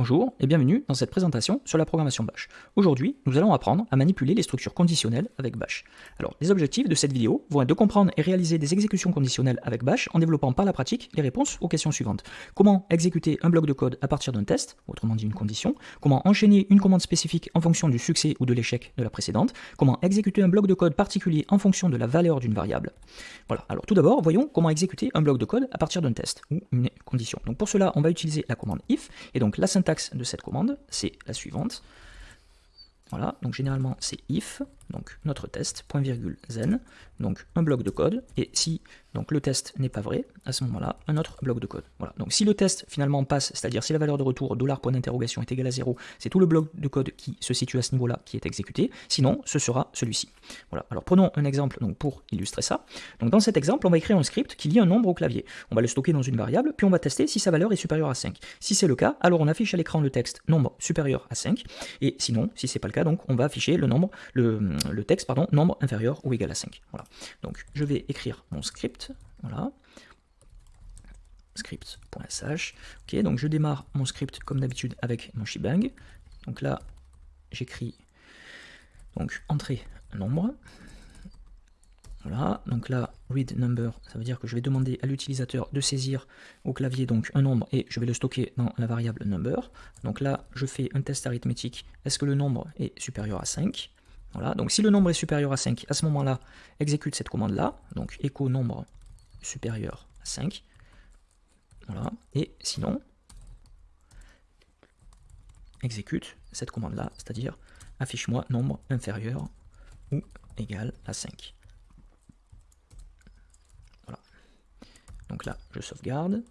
Bonjour et bienvenue dans cette présentation sur la programmation Bash. Aujourd'hui, nous allons apprendre à manipuler les structures conditionnelles avec Bash. Alors, les objectifs de cette vidéo vont être de comprendre et réaliser des exécutions conditionnelles avec Bash en développant par la pratique les réponses aux questions suivantes. Comment exécuter un bloc de code à partir d'un test, autrement dit une condition, comment enchaîner une commande spécifique en fonction du succès ou de l'échec de la précédente, comment exécuter un bloc de code particulier en fonction de la valeur d'une variable? Voilà, alors tout d'abord, voyons comment exécuter un bloc de code à partir d'un test ou une condition. Donc pour cela, on va utiliser la commande if, et donc la syntaxe de cette commande, c'est la suivante. Voilà, donc généralement c'est if, donc notre test, point virgule zen, donc un bloc de code, et si donc le test n'est pas vrai, à ce moment-là, un autre bloc de code. Voilà. Donc si le test finalement passe, c'est-à-dire si la valeur de retour dollar point d'interrogation est égale à 0, c'est tout le bloc de code qui se situe à ce niveau-là qui est exécuté, sinon ce sera celui-ci. Voilà. Alors prenons un exemple donc, pour illustrer ça. Donc dans cet exemple, on va écrire un script qui lit un nombre au clavier. On va le stocker dans une variable, puis on va tester si sa valeur est supérieure à 5. Si c'est le cas, alors on affiche à l'écran le texte nombre supérieur à 5, et sinon, si c'est pas le cas, donc on va afficher le nombre, le, le texte, pardon, nombre inférieur ou égal à 5. Voilà. Donc je vais écrire mon script, voilà. Script.sh. Ok, donc je démarre mon script comme d'habitude avec mon shebang. Donc là, j'écris donc entrée nombre. Voilà, donc là, read number, ça veut dire que je vais demander à l'utilisateur de saisir au clavier donc un nombre et je vais le stocker dans la variable number. Donc là, je fais un test arithmétique. Est-ce que le nombre est supérieur à 5 Voilà, donc si le nombre est supérieur à 5, à ce moment-là, exécute cette commande-là. Donc echo nombre supérieur à 5. Voilà. Et sinon, exécute cette commande-là, c'est-à-dire affiche-moi nombre inférieur ou égal à 5. Voilà. Donc là, je sauvegarde.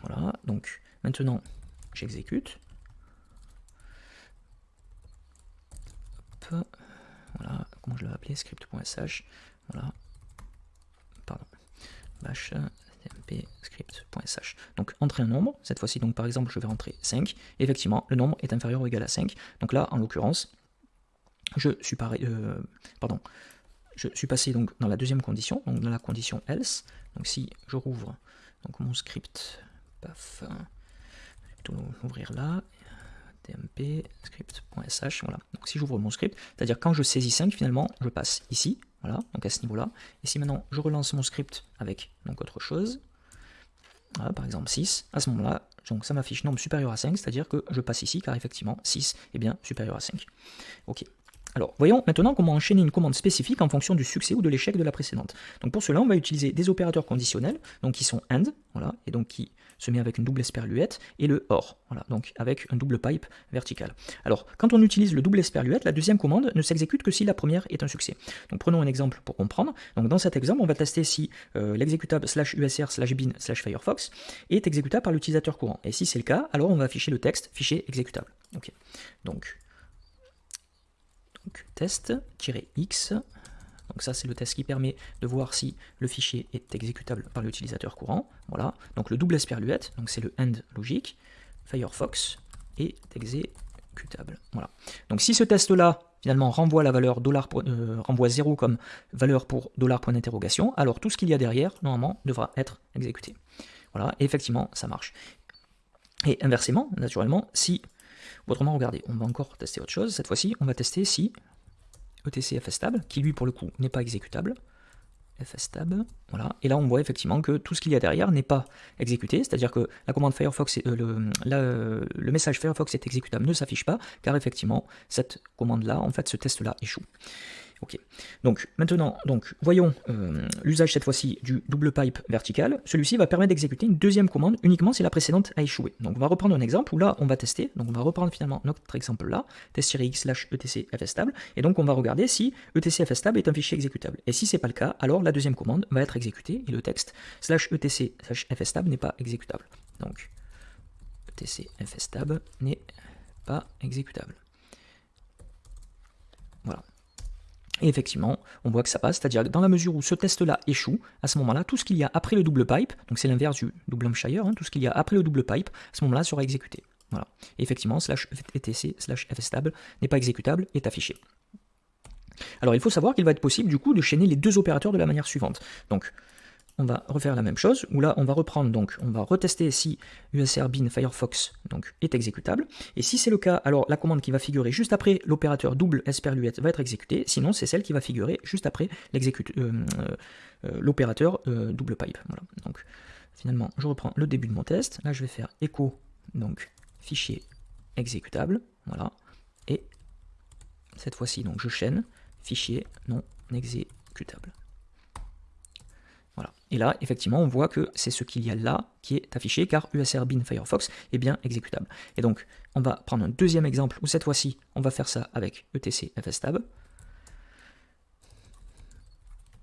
Voilà. Donc maintenant, j'exécute. Voilà. Comment je l'ai appelé Script.sh. Voilà. Bash script.sh. Donc entrer un nombre, cette fois-ci donc par exemple je vais rentrer 5, effectivement le nombre est inférieur ou égal à 5, donc là en l'occurrence je suis euh, pardon, je suis passé donc dans la deuxième condition, donc dans la condition else, donc si je rouvre donc mon script, paf, je vais ouvrir là, tmp script.sh, voilà, donc si j'ouvre mon script, c'est-à-dire quand je saisis 5 finalement je passe ici, voilà, donc à ce niveau-là. Et si maintenant je relance mon script avec donc autre chose, par exemple 6, à ce moment-là, donc ça m'affiche nombre supérieur à 5, c'est-à-dire que je passe ici, car effectivement 6 est bien supérieur à 5. Ok. Alors, voyons maintenant comment enchaîner une commande spécifique en fonction du succès ou de l'échec de la précédente. Donc pour cela, on va utiliser des opérateurs conditionnels, donc qui sont AND, voilà, et donc qui se met avec une double esperluette, et le OR, voilà, donc avec un double pipe vertical. Alors, quand on utilise le double esperluette, la deuxième commande ne s'exécute que si la première est un succès. Donc prenons un exemple pour comprendre. Donc dans cet exemple, on va tester si euh, l'exécutable slash usr slash bin slash firefox est exécutable par l'utilisateur courant. Et si c'est le cas, alors on va afficher le texte fichier exécutable. Donc donc test-x, donc ça c'est le test qui permet de voir si le fichier est exécutable par l'utilisateur courant. Voilà, donc le double esperluette, donc c'est le end logique, Firefox est exécutable. Voilà. Donc si ce test-là finalement renvoie la valeur dollar euh, renvoie 0 comme valeur pour dollar point alors tout ce qu'il y a derrière normalement devra être exécuté. Voilà, et effectivement ça marche. Et inversement, naturellement, si Autrement, regardez, on va encore tester autre chose. Cette fois-ci, on va tester si etc fstable, qui lui pour le coup n'est pas exécutable, fstab, voilà. Et là, on voit effectivement que tout ce qu'il y a derrière n'est pas exécuté, c'est-à-dire que la commande Firefox, euh, le, message Firefox est exécutable ne s'affiche pas, car effectivement, cette commande-là, en fait, ce test-là échoue. Ok. Donc maintenant, donc voyons euh, l'usage cette fois-ci du double pipe vertical. Celui-ci va permettre d'exécuter une deuxième commande uniquement si la précédente a échoué. Donc on va reprendre un exemple où là on va tester. Donc on va reprendre finalement notre exemple là, test-x slash etc fstable. Et donc on va regarder si etc fstable est un fichier exécutable. Et si c'est pas le cas, alors la deuxième commande va être exécutée et le texte slash etc slash fstable n'est pas exécutable. Donc etc fstable n'est pas exécutable. Voilà. Et effectivement, on voit que ça passe, c'est-à-dire dans la mesure où ce test-là échoue, à ce moment-là, tout ce qu'il y a après le double pipe, donc c'est l'inverse du double Hampshire, hein, tout ce qu'il y a après le double pipe, à ce moment-là sera exécuté. Voilà. Et effectivement, slash etc slash fstable n'est pas exécutable, est affiché. Alors il faut savoir qu'il va être possible du coup de chaîner les deux opérateurs de la manière suivante. Donc on va refaire la même chose, où là, on va reprendre, donc, on va retester si USR bin Firefox donc, est exécutable. Et si c'est le cas, alors la commande qui va figurer juste après l'opérateur double esperluette va être exécutée, sinon c'est celle qui va figurer juste après euh, euh, l'opérateur euh, double pipe. Voilà. Donc, finalement, je reprends le début de mon test. Là, je vais faire echo, donc, fichier exécutable, voilà. Et cette fois-ci, donc, je chaîne, fichier non exécutable. Et là, effectivement, on voit que c'est ce qu'il y a là qui est affiché, car USR bin Firefox est bien exécutable. Et donc, on va prendre un deuxième exemple, où cette fois-ci, on va faire ça avec etc fstab.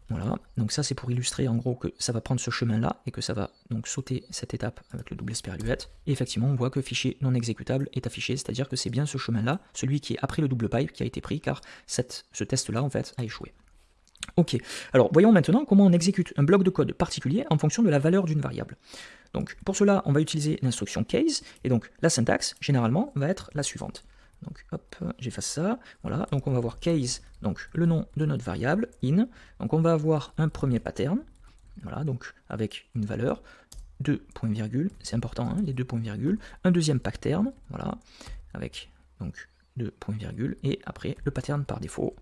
Voilà, donc ça c'est pour illustrer en gros que ça va prendre ce chemin-là et que ça va donc sauter cette étape avec le double esperluette. Et effectivement, on voit que fichier non exécutable est affiché, c'est-à-dire que c'est bien ce chemin-là, celui qui est après le double pipe, qui a été pris, car ce test-là en fait a échoué. Ok, alors voyons maintenant comment on exécute un bloc de code particulier en fonction de la valeur d'une variable. Donc pour cela, on va utiliser l'instruction case, et donc la syntaxe, généralement, va être la suivante. Donc hop, j'efface ça, voilà, donc on va voir case, donc le nom de notre variable, in, donc on va avoir un premier pattern, voilà, donc avec une valeur, deux points virgule, c'est important, hein, les deux points virgule, un deuxième pattern, voilà, avec donc deux points virgule, et après le pattern par défaut,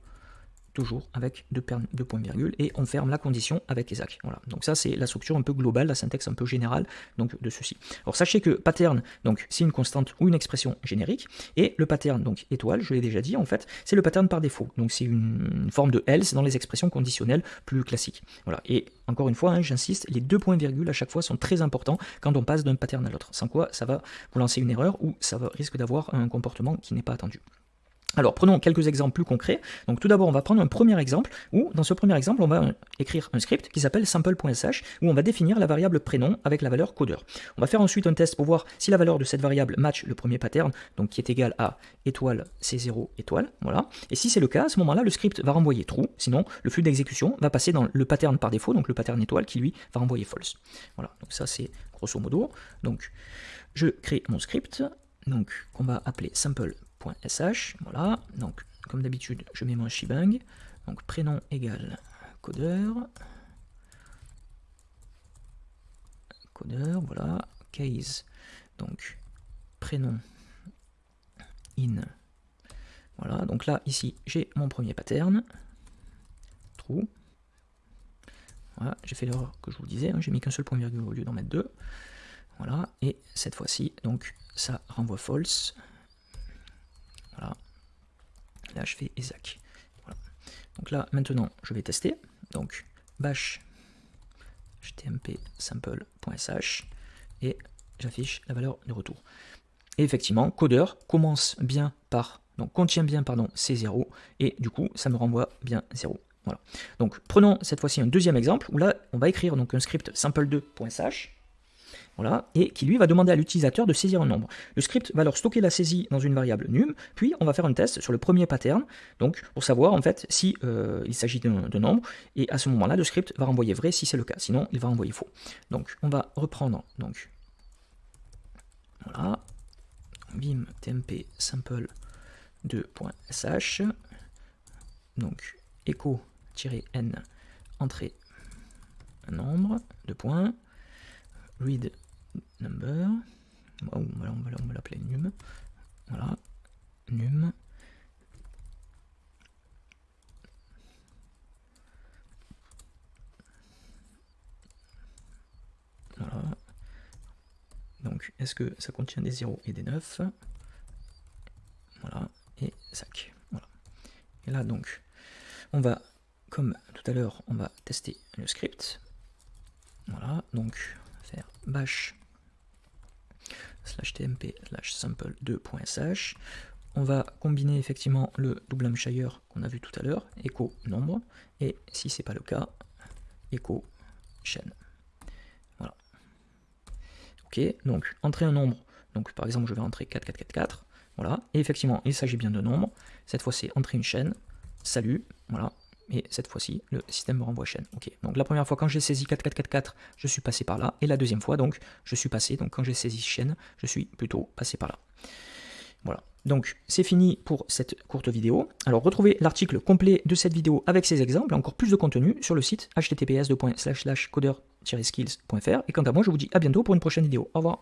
toujours avec deux, points virgule, et on ferme la condition avec Isaac. Voilà. Donc ça, c'est la structure un peu globale, la syntaxe un peu générale donc, de ceci. Alors sachez que pattern, donc c'est une constante ou une expression générique, et le pattern, donc étoile, je l'ai déjà dit, en fait, c'est le pattern par défaut. Donc c'est une, forme de else dans les expressions conditionnelles plus classiques. Voilà. Et encore une fois, hein, j'insiste, les deux points virgule à chaque fois sont très importants quand on passe d'un pattern à l'autre. Sans quoi, ça va vous lancer une erreur ou ça risque d'avoir un comportement qui n'est pas attendu. Alors prenons quelques exemples plus concrets. Donc tout d'abord on va prendre un premier exemple où dans ce premier exemple on va écrire un script qui s'appelle sample.sh où on va définir la variable prénom avec la valeur codeur. On va faire ensuite un test pour voir si la valeur de cette variable match le premier pattern donc qui est égal à étoile c0 étoile voilà. Et si c'est le cas à ce moment-là le script va renvoyer true sinon le flux d'exécution va passer dans le pattern par défaut donc le pattern étoile qui lui va renvoyer false. Voilà donc ça c'est grosso modo. Donc je crée mon script donc qu'on va appeler sample .sh, voilà, donc comme d'habitude je mets mon shebang, donc prénom égale codeur, codeur, voilà, case, donc prénom in, voilà, donc là ici j'ai mon premier pattern, true, voilà, j'ai fait l'erreur que je vous disais, hein, j'ai mis qu'un seul point virgule au lieu d'en mettre deux, voilà, et cette fois-ci, donc ça renvoie false, Là, je fais Isaac. Donc là, maintenant, je vais tester. Donc, bash htmp sample.sh et j'affiche la valeur de retour. Et effectivement, codeur commence bien par, donc contient bien, pardon, C0, et du coup, ça me renvoie bien 0. Voilà. Donc, prenons cette fois-ci un deuxième exemple, où là, on va écrire donc un script sample2.sh, et qui lui va demander à l'utilisateur de saisir un nombre. Le script va alors stocker la saisie dans une variable num, puis on va faire un test sur le premier pattern, donc pour savoir en fait si euh, il s'agit d'un nombre, et à ce moment-là, le script va renvoyer vrai si c'est le cas, sinon il va renvoyer faux. Donc on va reprendre, donc voilà, bim tmp sample 2.sh, donc echo-n entrée un nombre de points, read number, on va, l'appeler num, voilà, num, voilà, donc est-ce que ça contient des 0 et des 9 voilà, et sac, voilà, et là donc, on va, comme tout à l'heure, on va tester le script, voilà, donc bash slash tmp slash sample 2.sh. On va combiner effectivement le double shire qu'on a vu tout à l'heure, echo nombre, et si c'est pas le cas, echo chaîne. Voilà. Ok, donc entrer un nombre, donc par exemple je vais entrer 4444, voilà, et effectivement il s'agit bien de nombre, cette fois c'est entrer une chaîne, salut, voilà, et cette fois-ci, le système me renvoie chaîne. Ok, donc la première fois quand j'ai saisi 4444, je suis passé par là, et la deuxième fois, donc, je suis passé, donc quand j'ai saisi chaîne, je suis plutôt passé par là. Voilà, donc c'est fini pour cette courte vidéo. Alors retrouvez l'article complet de cette vidéo avec ces exemples, encore plus de contenu sur le site https://codeur skillsfr Et quant à moi, je vous dis à bientôt pour une prochaine vidéo. Au revoir.